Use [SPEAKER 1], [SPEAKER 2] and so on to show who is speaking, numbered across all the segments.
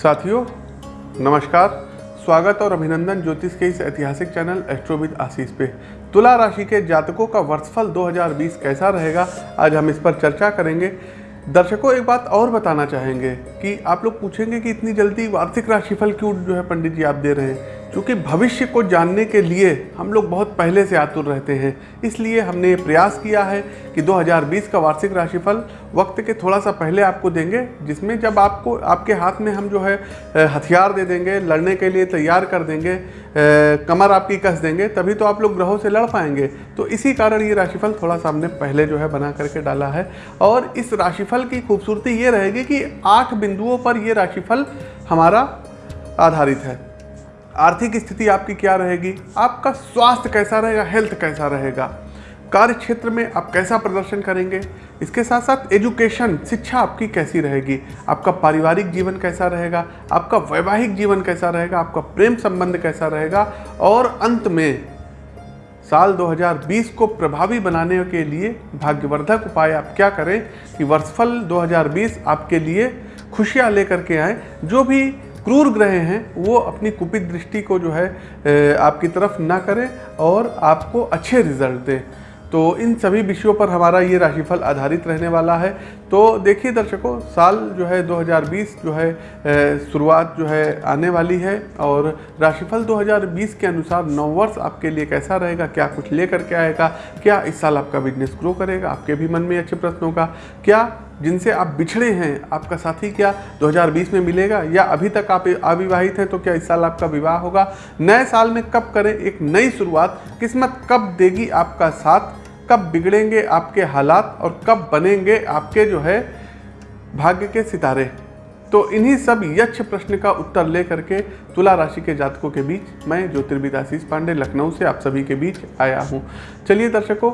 [SPEAKER 1] साथियों, नमस्कार। स्वागत और अभिनंदन ज्योतिष के इस ऐतिहासिक चैनल एस्ट्रोविद आशीष पे। तुला राशि के जातकों का वर्षफल 2020 कैसा रहेगा, आज हम इस पर चर्चा करेंगे। दर्शकों, एक बात और बताना चाहेंगे कि आप लोग पूछेंगे कि इतनी जल्दी वार्षिक राशिफल क्यों जो है पंडित जी आप दे रहे हैं? क्योंकि भविष्य को जानने के लिए हम लोग बहुत पहले से आतुर रहते हैं। इसलिए हमने ये प्रयास किया है कि 2020 का वार्षिक राशिफल वक्त के थोड़ा सा पहले आपको देंगे, जिसमें जब आपको, आपके हाथ में हम जो है हथियार दे देंगे, लड़ने के लिए तैयार कर देंगे कमर आपकी कस देंगे, तभी तो आप लोग ग्रहों से लड़ पाएँगे। तो इसी कारण ये राशिफल थोड़ा सा हमने पहले जो है बना करके डाला है। और इस राशिफल की खूबसूरती ये रहेगी कि आठ बिंदुओं पर ये राशिफल हमारा आधारित है। आर्थिक स्थिति आपकी क्या रहेगी? आपका स्वास्थ्य कैसा रहेगा? हेल्थ कैसा रहेगा? कार्य क्षेत्र में आप कैसा प्रदर्शन करेंगे? इसके साथ साथ एजुकेशन, शिक्षा आपकी कैसी रहेगी? आपका पारिवारिक जीवन कैसा रहेगा? आपका वैवाहिक जीवन कैसा रहेगा? आपका प्रेम संबंध कैसा रहेगा? और अंत में, साल 2020 को प्रभावी बनाने के लिए भाग्यवर्धक उपाय आप क्या करें कि वर्षफल 2020 आपके लिए खुशियाँ लेकर के आए। जो भी क्रूर ग्रह हैं, वो अपनी कुपित दृष्टि को जो है आपकी तरफ़ ना करें और आपको अच्छे रिज़ल्ट दें। तो इन सभी विषयों पर हमारा ये राशिफल आधारित रहने वाला है। तो देखिए दर्शकों, साल जो है 2020 जो है शुरुआत जो है आने वाली है और राशिफल 2020 के अनुसार नौ वर्ष आपके लिए कैसा रहेगा, क्या कुछ लेकर के आएगा, क्या इस साल आपका बिज़नेस ग्रो करेगा, आपके भी मन में अच्छे प्रश्नों का, क्या जिनसे आप बिछड़े हैं, आपका साथी क्या 2020 में मिलेगा या अभी तक आप अविवाहित हैं तो क्या इस साल आपका विवाह होगा? नए साल में कब करें एक नई शुरुआत? किस्मत कब देगी आपका साथ? कब बिगड़ेंगे आपके हालात और कब बनेंगे आपके जो है, भाग्य के सितारे? तो इन्हीं सब यक्ष प्रश्न का उत्तर ले करके तुला राशि के जातकों के बीच मैं ज्योतिर्विद आशीष पांडे लखनऊ से आप सभी के बीच आया हूँ। चलिए दर्शकों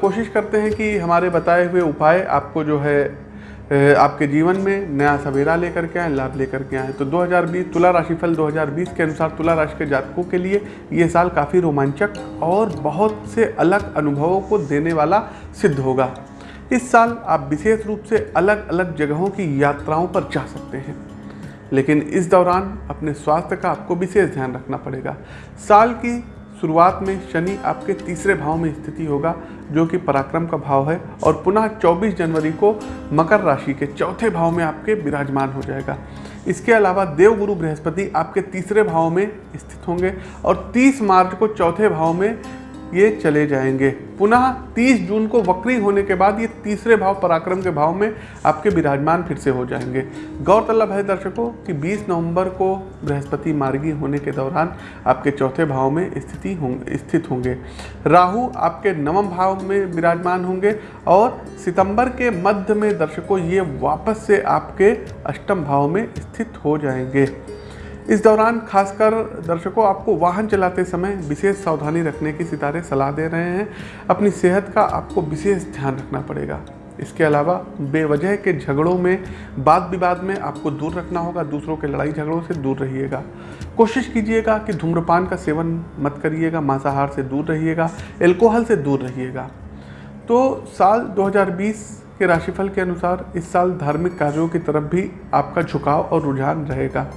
[SPEAKER 1] कोशिश करते हैं कि हमारे बताए हुए उपाय आपको जो है आपके जीवन में नया सवेरा लेकर के आए, लाभ लेकर के आए। तो 2020 तुला राशिफल 2020 के अनुसार तुला राशि के जातकों के लिए ये साल काफ़ी रोमांचक और बहुत से अलग अनुभवों को देने वाला सिद्ध होगा। इस साल आप विशेष रूप से अलग अलग जगहों की यात्राओं पर जा सकते हैं। लेकिन इस दौरान अपने स्वास्थ्य का आपको विशेष ध्यान रखना पड़ेगा। साल की शुरुआत में शनि आपके तीसरे भाव में स्थिति होगा, जो कि पराक्रम का भाव है, और पुनः 24 जनवरी को मकर राशि के चौथे भाव में आपके विराजमान हो जाएगा। इसके अलावा देवगुरु बृहस्पति आपके तीसरे भाव में स्थित होंगे, और 30 मार्च को चौथे भाव में ये चले जाएँगे। पुनः 30 जून को वक्री होने के बाद ये तीसरे भाव, पराक्रम के भाव में आपके विराजमान फिर से हो जाएँगे। गौरतलब है दर्शकों कि 20 नवंबर को बृहस्पति मार्गी होने के दौरान आपके चौथे भाव में स्थिति होंगे स्थित होंगे। राहु आपके नवम भाव में विराजमान होंगे और सितंबर के मध्य में दर्शकों ये वापस से आपके अष्टम भाव में स्थित हो जाएँगे। इस दौरान खासकर दर्शकों आपको वाहन चलाते समय विशेष सावधानी रखने की सितारे सलाह दे रहे हैं। अपनी सेहत का आपको विशेष ध्यान रखना पड़ेगा। इसके अलावा बेवजह के झगड़ों में वाद विवाद में आपको दूर रखना होगा, दूसरों के लड़ाई झगड़ों से दूर रहिएगा। कोशिश कीजिएगा कि धूम्रपान का सेवन मत करिएगा, मांसाहार से दूर रहिएगा एल्कोहल से दूर रहिएगा। तो साल 2020 के राशिफल के अनुसार इस साल धार्मिक कार्यों की तरफ़ भी आपका झुकाव और रुझान रहेगा।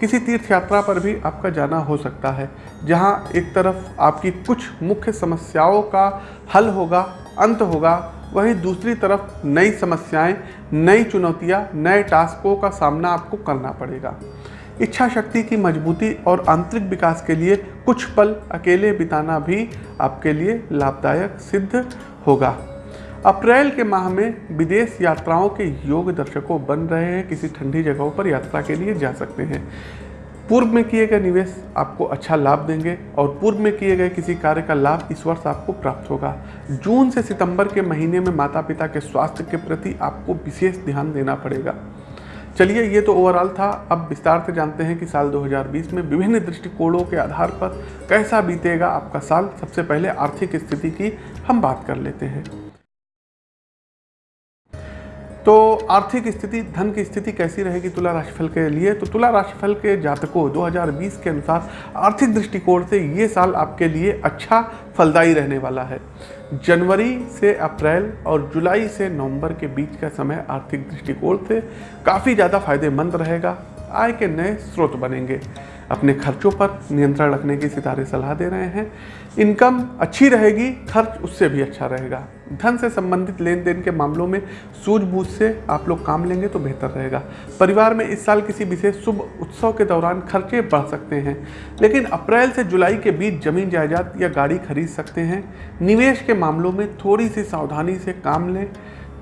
[SPEAKER 1] किसी तीर्थ यात्रा पर भी आपका जाना हो सकता है, जहाँ एक तरफ़ आपकी कुछ मुख्य समस्याओं का हल होगा, अंत होगा, वहीं दूसरी तरफ़ नई समस्याएँ, नई चुनौतियाँ, नए टास्कों का सामना आपको करना पड़ेगा। इच्छा शक्ति की मजबूती और आंतरिक विकास के लिए कुछ पल अकेले बिताना भी आपके लिए लाभदायक सिद्ध होगा। अप्रैल के माह में विदेश यात्राओं के योग दर्शकों बन रहे हैं। किसी ठंडी जगहों पर यात्रा के लिए जा सकते हैं। पूर्व में किए गए निवेश आपको अच्छा लाभ देंगे और पूर्व में किए गए किसी कार्य का लाभ इस वर्ष आपको प्राप्त होगा। जून से सितंबर के महीने में माता पिता के स्वास्थ्य के प्रति आपको विशेष ध्यान देना पड़ेगा। चलिए, ये तो ओवरऑल था। अब विस्तार से जानते हैं कि साल 2020 में विभिन्न दृष्टिकोणों के आधार पर कैसा बीतेगा आपका साल। सबसे पहले आर्थिक स्थिति की हम बात कर लेते हैं। तो आर्थिक स्थिति, धन की स्थिति कैसी रहेगी तुला राशिफल के लिए? तो तुला राशिफल के जातकों 2020 के अनुसार आर्थिक दृष्टिकोण से ये साल आपके लिए अच्छा फलदायी रहने वाला है। जनवरी से अप्रैल और जुलाई से नवंबर के बीच का समय आर्थिक दृष्टिकोण से काफ़ी ज़्यादा फ़ायदेमंद रहेगा। आय के नए स्रोत बनेंगे। अपने खर्चों पर नियंत्रण रखने की सितारे सलाह दे रहे हैं। इनकम अच्छी रहेगी, खर्च उससे भी अच्छा रहेगा। धन से संबंधित लेन देन के मामलों में सूझबूझ से आप लोग काम लेंगे तो बेहतर रहेगा। परिवार में इस साल किसी विशेष शुभ उत्सव के दौरान खर्चे बढ़ सकते हैं, लेकिन अप्रैल से जुलाई के बीच ज़मीन जायदाद या गाड़ी खरीद सकते हैं। निवेश के मामलों में थोड़ी सी सावधानी से काम लें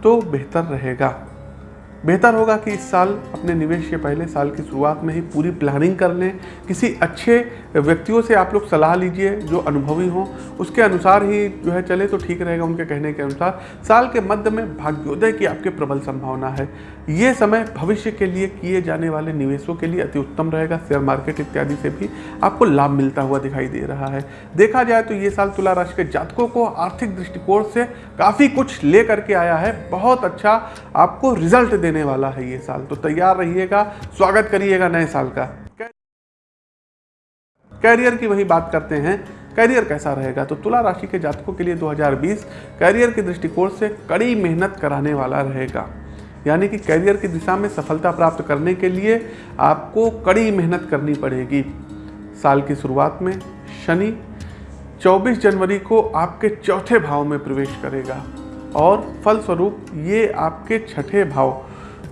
[SPEAKER 1] तो बेहतर रहेगा। बेहतर होगा कि इस साल अपने निवेश के पहले साल की शुरुआत में ही पूरी प्लानिंग कर लें। किसी अच्छे व्यक्तियों से आप लोग सलाह लीजिए जो अनुभवी हों। उसके अनुसार ही जो है चले तो ठीक रहेगा उनके कहने के अनुसार। साल के मध्य में भाग्योदय की आपके प्रबल संभावना है। ये समय भविष्य के लिए किए जाने वाले निवेशों के लिए अति उत्तम रहेगा। शेयर मार्केट इत्यादि से भी आपको लाभ मिलता हुआ दिखाई दे रहा है। देखा जाए तो ये साल तुला राशि के जातकों को आर्थिक दृष्टिकोण से काफ़ी कुछ ले करके आया है। बहुत अच्छा आपको रिज़ल्ट देने वाला है ये साल। तो तैयार रहिएगा, स्वागत करिएगा नए साल का। कैरियर की वही बात करते हैं, कैरियर कैसा रहेगा? तो तुला राशि के जातकों के लिए 2020 कैरियर के दृष्टिकोण से कड़ी मेहनत कराने वाला रहेगा। यानी कि कैरियर की दिशा में सफलता प्राप्त करने के लिए आपको कड़ी मेहनत करनी पड़ेगी। साल की शुरुआत में शनि 24 जनवरी को आपके चौथे भाव में प्रवेश करेगा और फलस्वरूप ये आपके छठे भाव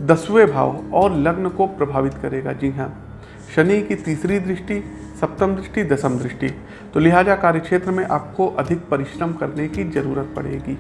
[SPEAKER 1] दसवें भाव और लग्न को प्रभावित करेगा। जी हाँ शनि की तीसरी दृष्टि, सप्तम दृष्टि, दसम दृष्टि। तो लिहाजा कार्यक्षेत्र में आपको अधिक परिश्रम करने की ज़रूरत पड़ेगी।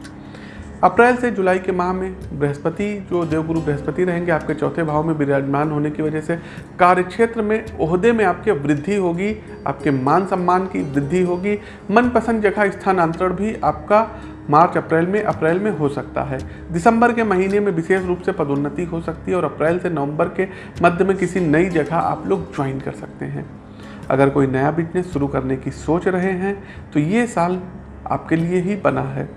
[SPEAKER 1] अप्रैल से जुलाई के माह में बृहस्पति, जो देवगुरु बृहस्पति रहेंगे, आपके चौथे भाव में विराजमान होने की वजह से कार्यक्षेत्र में ओहदे में आपके वृद्धि होगी, आपके मान सम्मान की वृद्धि होगी, मनपसंद जगह, स्थानांतरण भी आपका मार्च, अप्रैल में अप्रैल में हो सकता है। दिसंबर के महीने में विशेष रूप से पदोन्नति हो सकती है और अप्रैल से नवंबर के मध्य में किसी नई जगह आप लोग ज्वाइन कर सकते हैं। अगर कोई नया बिज़नेस शुरू करने की सोच रहे हैं तो ये साल आपके लिए ही बना है।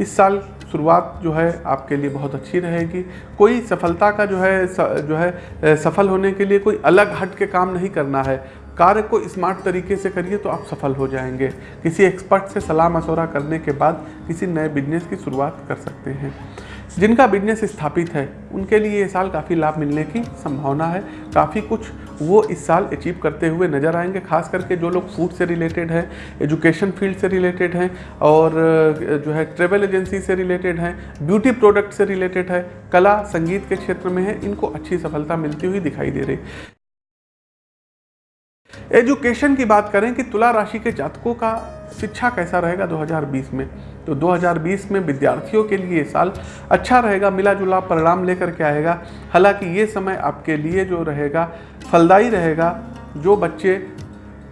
[SPEAKER 1] इस साल शुरुआत जो है आपके लिए बहुत अच्छी रहेगी। कोई सफलता का जो है जो है सफल होने के लिए कोई अलग हट के काम नहीं करना है। कार्य को स्मार्ट तरीके से करिए तो आप सफल हो जाएँगे। किसी एक्सपर्ट से सलाह मशवरा करने के बाद किसी नए बिज़नेस की शुरुआत कर सकते हैं। जिनका बिज़नेस स्थापित है, उनके लिए ये साल काफ़ी लाभ मिलने की संभावना है। काफ़ी कुछ वो इस साल अचीव करते हुए नज़र आएँगे, खास करके जो लोग फ़ूड से रिलेटेड हैं एजुकेशन फ़ील्ड से रिलेटेड हैं और जो है ट्रेवल एजेंसी से रिलेटेड हैं ब्यूटी प्रोडक्ट से रिलेटेड है, कला, संगीत के क्षेत्र में है, इनको अच्छी सफलता मिलती हुई दिखाई दे रही। एजुकेशन की बात करें कि तुला राशि के जातकों का शिक्षा कैसा रहेगा 2020 में? तो 2020 में विद्यार्थियों के लिए साल अच्छा रहेगा मिला जुला परिणाम लेकर के आएगा। हालाँकि ये समय आपके लिए जो रहेगा, फलदायी रहेगा, जो बच्चे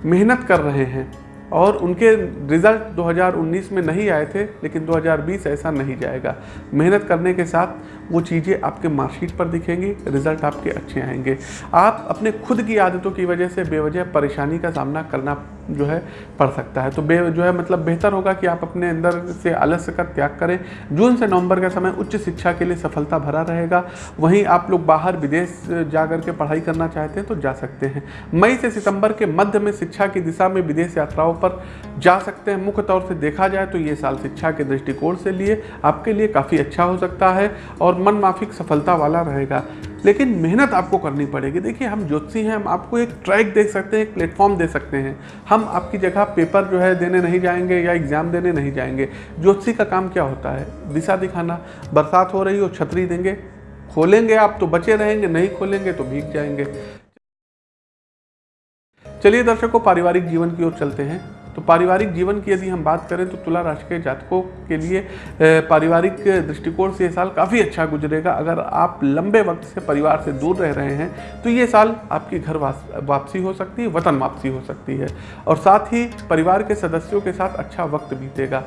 [SPEAKER 1] मेहनत कर रहे हैं। और उनके रिज़ल्ट 2019 में नहीं आए थे, लेकिन 2020 ऐसा नहीं जाएगा। मेहनत करने के साथ वो चीज़ें आपके मार्कशीट पर दिखेंगी, रिज़ल्ट आपके अच्छे आएँगे। आप अपने खुद की आदतों की वजह से बेवजह परेशानी का सामना करना जो है, पड़ सकता है। तो बे, जो है मतलब बेहतर होगा कि आप अपने अंदर से आलस्य का त्याग करें। जून से नवंबर का समय उच्च शिक्षा के लिए सफलता भरा रहेगा। वहीं आप लोग बाहर विदेश जा कर के पढ़ाई करना चाहते हैं तो जा सकते हैं। मई से सितंबर के मध्य में शिक्षा की दिशा में विदेश यात्राओं पर जा सकते हैं। मुख्य तौर से देखा जाए तो ये साल शिक्षा के दृष्टिकोण से लिए आपके लिए काफ़ी अच्छा हो सकता है और मन माफिक सफलता वाला रहेगा। लेकिन मेहनत आपको करनी पड़ेगी। देखिए, हम ज्योतिषी हैं, हम आपको एक ट्रैक दे सकते हैं, एक प्लेटफॉर्म दे सकते हैं। हम आपकी जगह पेपर जो है देने नहीं जाएँगे या एग्ज़ाम देने नहीं जाएँगे। ज्योतिषी का काम क्या होता है? दिशा दिखाना। बरसात हो रही हो, छतरी देंगे। खोलेंगे आप तो बचे रहेंगे, नहीं खोलेंगे तो भीग जाएँगे। चलिए दर्शकों, पारिवारिक जीवन की ओर चलते हैं। तो पारिवारिक जीवन की यदि हम बात करें तो तुला राशि के जातकों के लिए पारिवारिक दृष्टिकोण से ये साल काफ़ी अच्छा गुजरेगा। अगर आप लंबे वक्त से परिवार से दूर रह रहे हैं तो ये साल आपकी घर वापसी हो सकती है, वतन वापसी हो सकती है। और साथ ही परिवार के सदस्यों के साथ अच्छा वक्त बीतेगा।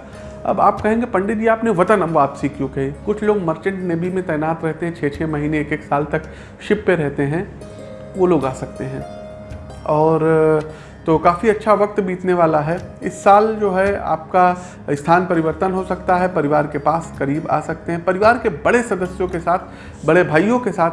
[SPEAKER 1] अब आप कहेंगे, पंडित जी, आपने वतन वापसी क्यों कही? कुछ लोग मर्चेंट नेवी में तैनात रहते हैं छः छः महीने एक एक साल तक शिप पे रहते हैं, वो लोग आ सकते हैं। और तो काफ़ी अच्छा वक्त बीतने वाला है। इस साल जो है आपका स्थान परिवर्तन हो सकता है, परिवार के पास करीब आ सकते हैं। परिवार के बड़े सदस्यों के साथ, बड़े भाइयों के साथ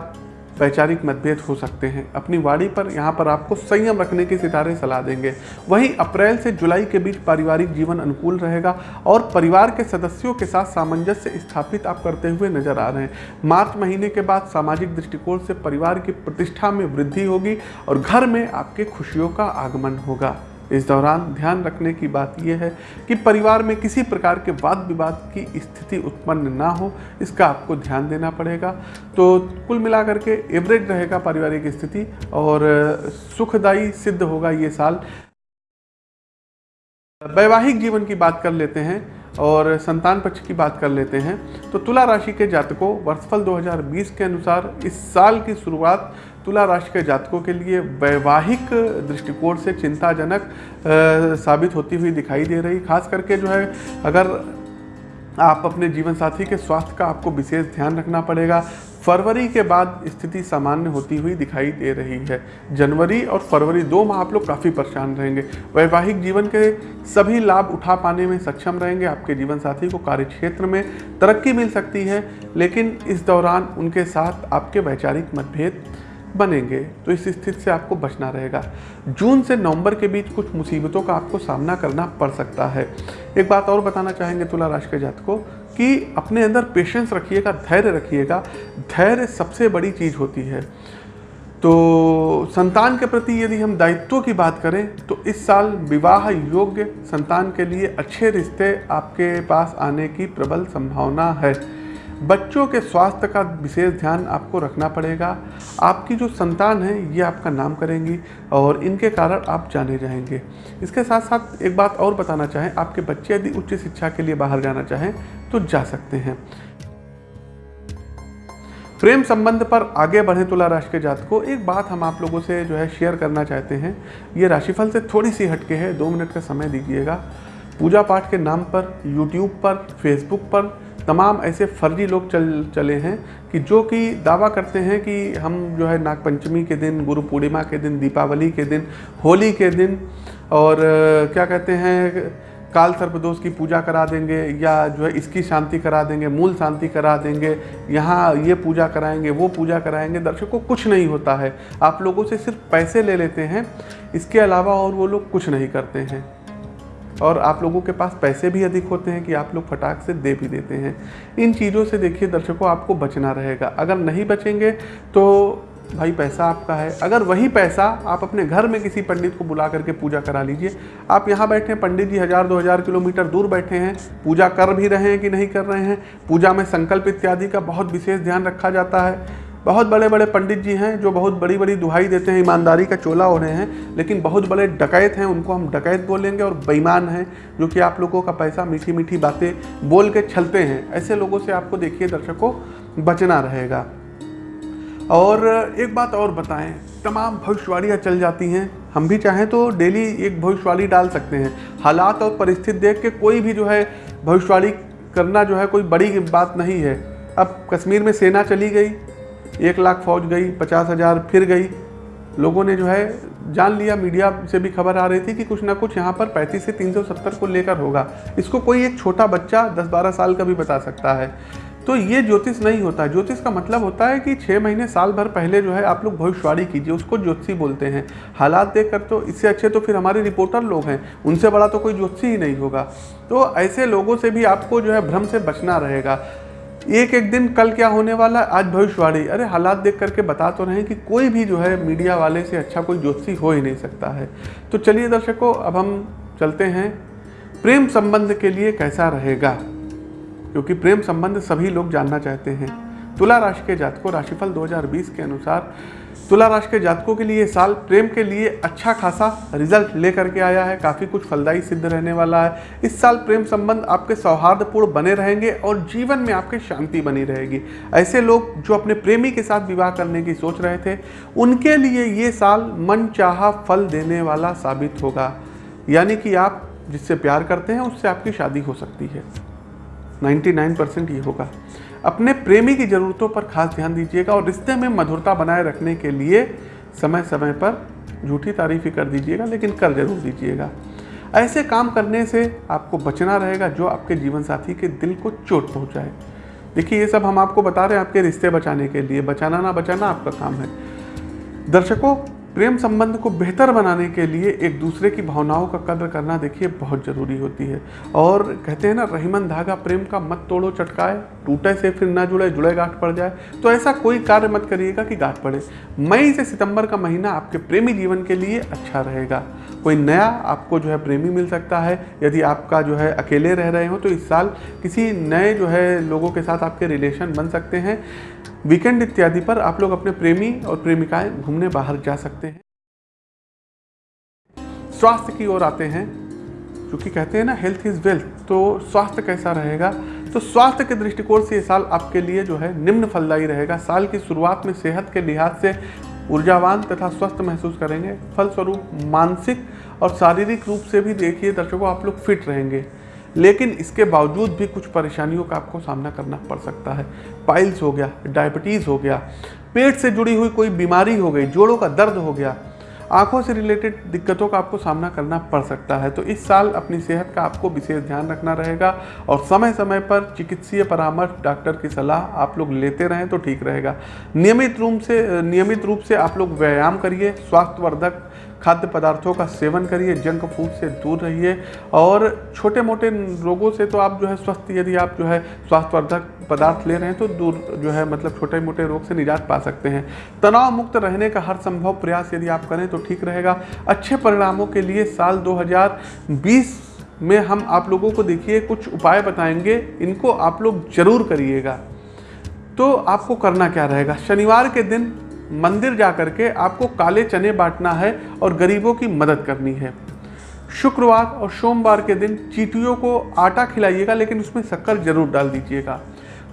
[SPEAKER 1] वैचारिक मतभेद हो सकते हैं। अपनी वाड़ी पर यहाँ पर आपको संयम रखने के सितारे सलाह देंगे। वहीं अप्रैल से जुलाई के बीच पारिवारिक जीवन अनुकूल रहेगा और परिवार के सदस्यों के साथ सामंजस्य स्थापित आप करते हुए नज़र आ रहे हैं। मार्च महीने के बाद सामाजिक दृष्टिकोण से परिवार की प्रतिष्ठा में वृद्धि होगी और घर में आपके खुशियों का आगमन होगा। इस दौरान ध्यान रखने की बात यह है कि परिवार में किसी प्रकार के वाद विवाद की स्थिति उत्पन्न ना हो, इसका आपको ध्यान देना पड़ेगा। तो कुल मिलाकर के एवरेज रहेगा पारिवारिक स्थिति और सुखदायी सिद्ध होगा ये साल। वैवाहिक जीवन की बात कर लेते हैं और संतान पक्ष की बात कर लेते हैं। तो तुला राशि के जातकों, वर्षफल 2020 के अनुसार इस साल की शुरुआत तुला राशि के जातकों के लिए वैवाहिक दृष्टिकोण से चिंताजनक साबित होती हुई दिखाई दे रही। खास करके जो है, अगर आप अपने जीवन साथी के स्वास्थ्य का आपको विशेष ध्यान रखना पड़ेगा, फरवरी के बाद स्थिति सामान्य होती हुई दिखाई दे रही है। जनवरी और फरवरी दो माह आप लोग काफ़ी परेशान रहेंगे। वैवाहिक जीवन के सभी लाभ उठा पाने में सक्षम रहेंगे आपके जीवन साथी को कार्य क्षेत्र में तरक्की मिल सकती है, लेकिन इस दौरान उनके साथ आपके वैचारिक मतभेद बनेंगे तो इस स्थिति से आपको बचना रहेगा। जून से नवंबर के बीच कुछ मुसीबतों का आपको सामना करना पड़ सकता है। एक बात और बताना चाहेंगे तुला राशि के जात को कि अपने अंदर पेशेंस रखिएगा, धैर्य रखिएगा। धैर्य सबसे बड़ी चीज़ होती है। तो संतान के प्रति यदि हम दायित्व की बात करें तो इस साल विवाह योग्य संतान के लिए अच्छे रिश्ते आपके पास आने की प्रबल संभावना है। बच्चों के स्वास्थ्य का विशेष ध्यान आपको रखना पड़ेगा। आपकी जो संतान है, ये आपका नाम करेंगी और इनके कारण आप जाने जाएँगे। इसके साथ साथ एक बात और बताना चाहें, आपके बच्चे यदि उच्च शिक्षा के लिए बाहर जाना चाहें तो जा सकते हैं। प्रेम संबंध पर आगे बढ़े तुला राशि के जात को, एक बात हम आप लोगों से जो है शेयर करना चाहते हैं। ये राशिफल से थोड़ी सी हटके है, दो मिनट का समय दीजिएगा। पूजा पाठ के नाम पर यूट्यूब पर फेसबुक पर तमाम ऐसे फर्जी लोग चल, चले हैं कि जो कि दावा करते हैं कि हम जो है नागपंचमी के दिन, गुरु पूर्णिमा के दिन, दीपावली के दिन, होली के दिन और क्या कहते हैं, काल सर्पदोष की पूजा करा देंगे या जो है इसकी शांति करा देंगे, मूल शांति करा देंगे, यहाँ ये पूजा कराएँगे, वो पूजा कराएँगे, दर्शकों, कुछ नहीं होता है। आप लोगों से सिर्फ़ पैसे ले लेते हैं, इसके अलावा और वो लोग कुछ नहीं करते हैं। और आप लोगों के पास पैसे भी अधिक होते हैं कि आप लोग फटाक से दे भी देते हैं। इन चीज़ों से देखिए दर्शकों, आपको बचना रहेगा। अगर नहीं बचेंगे तो भाई पैसा आपका है। अगर वही पैसा आप अपने घर में किसी पंडित को बुला करके पूजा करा लीजिए। आप यहाँ बैठे हैं, पंडित जी हज़ार, दो हज़ार किलोमीटर दूर बैठे हैं, पूजा कर भी रहे हैं कि नहीं कर रहे हैं? पूजा में संकल्प इत्यादि का बहुत विशेष ध्यान रखा जाता है। बहुत बड़े बड़े पंडित जी हैं जो बहुत बड़ी बड़ी दुहाई देते हैं, ईमानदारी का चोला हो रहे हैं, लेकिन बहुत बड़े डकैत हैं, उनको हम डकैत बोलेंगे और बेईमान हैं, जो कि आप लोगों का पैसा मीठी मीठी बातें बोल के छलते हैं। ऐसे लोगों से आपको देखिए, दर्शकों, बचना रहेगा। और एक बात और बताएँ, तमाम भविष्यवाणियाँ चल जाती हैं। हम भी चाहें तो डेली एक भविष्यवाणी डाल सकते हैं। हालात और परिस्थिति देख के कोई भी जो है, भविष्यवाणी करना जो है, कोई बड़ी बात नहीं है। अब कश्मीर में सेना चली गई एक लाख फौज गई, पचास हज़ार फिर गई। लोगों ने जो है जान लिया, मीडिया से भी खबर आ रही थी कि कुछ ना कुछ यहाँ पर पैंतीस से तीन सौ सत्तर को लेकर होगा। इसको कोई एक छोटा बच्चा दस बारह साल का भी बता सकता है। तो ये ज्योतिष नहीं होता। ज्योतिष का मतलब होता है कि छः महीने साल भर पहले जो है आप लोग भविष्यवाणी कीजिए, उसको ज्योतिषी बोलते हैं। हालात देख कर तो इससे अच्छे तो फिर हमारे रिपोर्टर लोग हैं, उनसे बड़ा तो कोई ज्योतिषी ही नहीं होगा। तो ऐसे लोगों से भी आपको जो है भ्रम से बचना रहेगा। एक एक दिन कल क्या होने वाला है? आज भविष्यवाणी। अरे, हालात देख करके बता तो रहे हैं कि कोई भी जो है मीडिया वाले से अच्छा कोई ज्योतिषी हो ही नहीं सकता है। तो चलिए दर्शकों, अब हम चलते हैं। प्रेम संबंध के लिए कैसा रहेगा? क्योंकि प्रेम संबंध सभी लोग जानना चाहते हैं। तुला राशि के जातकों, राशिफल 2020 के अनुसार तुला राशि के जातकों के लिए साल प्रेम के लिए अच्छा खासा रिज़ल्ट लेकर के आया है। काफ़ी कुछ फलदायी सिद्ध रहने वाला है। इस साल प्रेम संबंध आपके सौहार्दपूर्ण बने रहेंगे और जीवन में आपके शांति बनी रहेगी। ऐसे लोग जो अपने प्रेमी के साथ विवाह करने की सोच रहे थे, उनके लिए ये साल मन फल देने वाला साबित होगा। यानी कि आप जिससे प्यार करते हैं, उससे आपकी शादी हो सकती है। 99 परसेंट ये होगा। अपने प्रेमी की ज़रूरतों पर खास ध्यान दीजिएगा और रिश्ते में मधुरता बनाए रखने के लिए समय समय पर झूठी तारीफ़ ही कर दीजिएगा, लेकिन कर ज़रूर दीजिएगा। ऐसे काम करने से आपको बचना रहेगा जो आपके जीवन साथी के दिल को चोट पहुँचाए। देखिए, ये सब हम आपको बता रहे हैं आपके रिश्ते बचाने के लिए। बचाना ना बचाना आपका काम है। दर्शकों, प्रेम संबंध को बेहतर बनाने के लिए एक दूसरे की भावनाओं का कद्र करना देखिए बहुत ज़रूरी होती है। और कहते हैं ना, रहीमन धागा प्रेम का मत तोड़ो, चटकाए। टूटे से फिर ना जुड़े जुड़े गांठ पड़ जाए। तो ऐसा कोई कार्य मत करिएगा कि गांठ पड़े। मई से सितंबर का महीना आपके प्रेमी जीवन के लिए अच्छा रहेगा। कोई नया आपको जो है प्रेमी मिल सकता है। यदि आपका जो है अकेले रह रहे हो तो इस साल किसी नए जो है लोगों के साथ आपके रिलेशन बन सकते हैं। वीकेंड इत्यादि पर आप लोग अपने प्रेमी और प्रेमिकाएँ घूमने बाहर जा सकते हैं। स्वास्थ्य की ओर आते हैं। क्योंकि कहते हैं ना हेल्थ इज़ वेल्थ तो स्वास्थ्य कैसा रहेगा? तो स्वास्थ्य के दृष्टिकोण से ये साल आपके लिए जो है निम्न फलदायी रहेगा। साल की शुरुआत में सेहत के लिहाज से ऊर्जावान तथा स्वस्थ महसूस करेंगे। फलस्वरूप मानसिक और शारीरिक रूप से भी देखिए दर्शकों, आप लोग फिट रहेंगे। लेकिन इसके बावजूद भी कुछ परेशानियों का आपको सामना करना पड़ सकता है। पाइल्स हो गया, डायबिटीज़ हो गया, पेट से जुड़ी हुई कोई बीमारी हो गई, जोड़ों का दर्द हो गया आँखों से रिलेटेड दिक्कतों का आपको सामना करना पड़ सकता है। तो इस साल अपनी सेहत का आपको विशेष ध्यान रखना रहेगा और समय समय पर चिकित्सीय परामर्श डॉक्टर की सलाह आप लोग लेते रहें तो ठीक रहेगा। नियमित रूप से, नियमित रूप से आप लोग व्यायाम करिए। स्वास्थ्यवर्धक खाद्य पदार्थों का सेवन करिए, जंक फ़ूड से दूर रहिए। और छोटे मोटे रोगों से तो आप जो है स्वस्थ, यदि आप जो है स्वास्थ्यवर्धक पदार्थ ले रहे हैं तो दूर जो है मतलब छोटे मोटे रोग से निजात पा सकते हैं। तनाव मुक्त रहने का हर संभव प्रयास यदि आप करें तो ठीक रहेगा। अच्छे परिणामों के लिए साल 2020 में हम आप लोगों को देखिए, कुछ उपाय बताएँगे, इनको आप लोग ज़रूर करिएगा। तो आपको करना क्या रहेगा? शनिवार के दिन मंदिर जा कर के आपको काले चने बांटना है और गरीबों की मदद करनी है। शुक्रवार और सोमवार के दिन चीटियों को आटा खिलाइएगा, लेकिन उसमें शक्कर ज़रूर डाल दीजिएगा।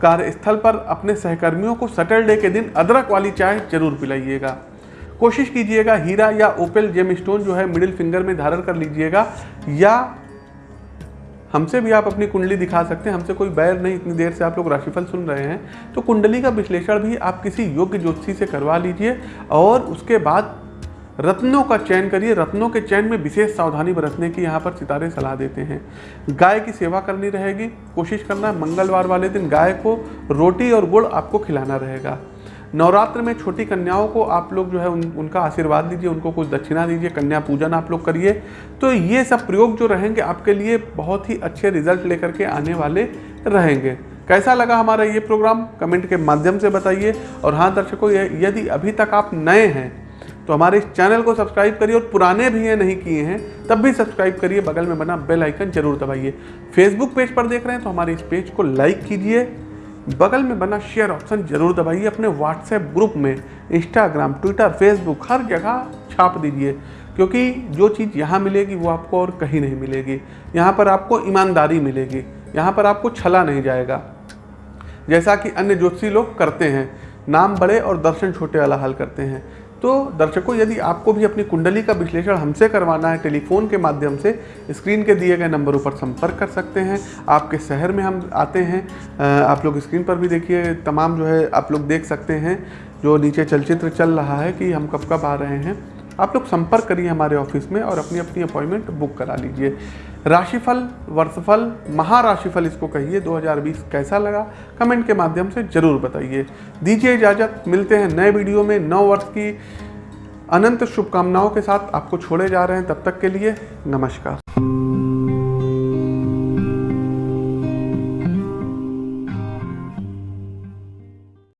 [SPEAKER 1] कार्यस्थल पर अपने सहकर्मियों को सैटरडे के दिन अदरक वाली चाय ज़रूर पिलाइएगा। कोशिश कीजिएगा हीरा या ओपेल जेम स्टोन जो है मिडिल फिंगर में धारण कर लीजिएगा, या हमसे भी आप अपनी कुंडली दिखा सकते हैं। हमसे कोई बैर नहीं, इतनी देर से आप लोग राशिफल सुन रहे हैं। तो कुंडली का विश्लेषण भी आप किसी योग्य ज्योतिषी से करवा लीजिए और उसके बाद रत्नों का चयन करिए। रत्नों के चयन में विशेष सावधानी बरतने की यहाँ पर सितारे सलाह देते हैं। गाय की सेवा करनी रहेगी, कोशिश करना। मंगलवार वाले दिन गाय को रोटी और गुड़ आपको खिलाना रहेगा। नवरात्र में छोटी कन्याओं को आप लोग जो है उन, उनका आशीर्वाद दीजिए उनको कुछ दक्षिणा दीजिए कन्या पूजन आप लोग करिए। तो ये सब प्रयोग जो रहेंगे आपके लिए बहुत ही अच्छे रिज़ल्ट लेकर के आने वाले रहेंगे। कैसा लगा हमारा ये प्रोग्राम कमेंट के माध्यम से बताइए। और हाँ दर्शकों यदि अभी तक आप नए हैं तो हमारे इस चैनल को सब्सक्राइब करिए और पुराने भी हैं नहीं किए हैं तब भी सब्सक्राइब करिए। बगल में बना बेल आइकन ज़रूर दबाइए। फेसबुक पेज पर देख रहे हैं तो हमारे इस पेज को लाइक कीजिए। बगल में बना शेयर ऑप्शन ज़रूर दबाइए अपने व्हाट्सएप ग्रुप में इंस्टाग्राम ट्विटर फेसबुक हर जगह छाप दीजिए, क्योंकि जो चीज़ यहाँ मिलेगी वो आपको और कहीं नहीं मिलेगी। यहाँ पर आपको ईमानदारी मिलेगी, यहाँ पर आपको छला नहीं जाएगा। जैसा कि अन्य ज्योतिषी लोग करते हैं, नाम बड़े और दर्शन छोटे वाला हल करते हैं। तो दर्शकों, यदि आपको भी अपनी कुंडली का विश्लेषण हमसे करवाना है, टेलीफोन के माध्यम से, स्क्रीन के दिए गए नंबरों पर संपर्क कर सकते हैं। आपके शहर में हम आते हैं। आप लोग स्क्रीन पर भी देखिए, तमाम जो है, आप लोग देख सकते हैं, जो नीचे चलचित्र चल रहा है कि हम कब कब आ रहे हैं। आप लोग संपर्क करिए हमारे ऑफ़िस में और अपनी अपनी अपॉइंटमेंट बुक करा लीजिए। राशिफल, वर्षफल, महाराशिफल इसको कहिए। 2020 कैसा लगा? कमेंट के माध्यम से ज़रूर बताइए। दीजिए इजाज़त। मिलते हैं नए वीडियो में नौ वर्ष की अनंत शुभकामनाओं के साथ। आपको छोड़े जा रहे हैं तब तक के लिए नमस्कार।